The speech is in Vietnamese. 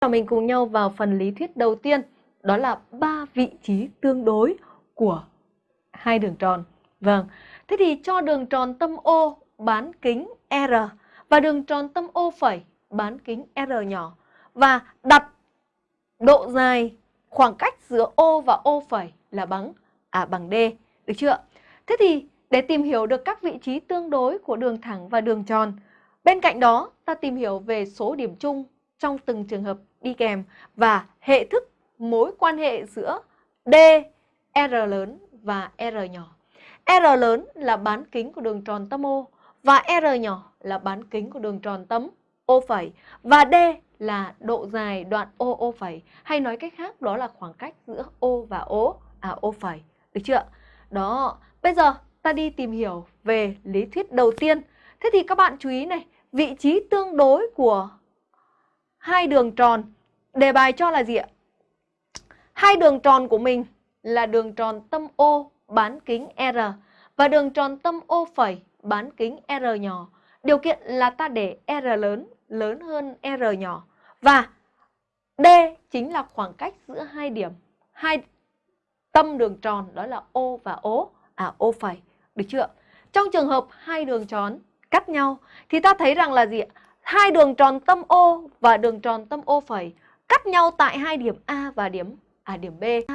Và mình cùng nhau vào phần lý thuyết đầu tiên, đó là ba vị trí tương đối của hai đường tròn. Vâng, thế thì cho đường tròn tâm O bán kính R và đường tròn tâm O phẩy bán kính R nhỏ và đặt độ dài khoảng cách giữa O và O phẩy là bằng à bằng D, được chưa? Thế thì để tìm hiểu được các vị trí tương đối của đường thẳng và đường tròn, bên cạnh đó ta tìm hiểu về số điểm chung trong từng trường hợp đi kèm và hệ thức mối quan hệ giữa D, R lớn và R nhỏ. R lớn là bán kính của đường tròn tâm O và R nhỏ là bán kính của đường tròn tâm O phẩy và D là độ dài đoạn O O phẩy hay nói cách khác đó là khoảng cách giữa O và O à O phẩy. Được chưa? Đó, bây giờ ta đi tìm hiểu về lý thuyết đầu tiên. Thế thì các bạn chú ý này, vị trí tương đối của hai đường tròn. Đề bài cho là gì ạ? Hai đường tròn của mình là đường tròn tâm O bán kính R và đường tròn tâm O phẩy bán kính R nhỏ. Điều kiện là ta để R lớn lớn hơn R nhỏ và D chính là khoảng cách giữa hai điểm, hai tâm đường tròn đó là O và O, à O phẩy, được chưa? Trong trường hợp hai đường tròn cắt nhau thì ta thấy rằng là gì ạ? Hai đường tròn tâm O và đường tròn tâm O phẩy cắt nhau tại hai điểm A và điểm à điểm B.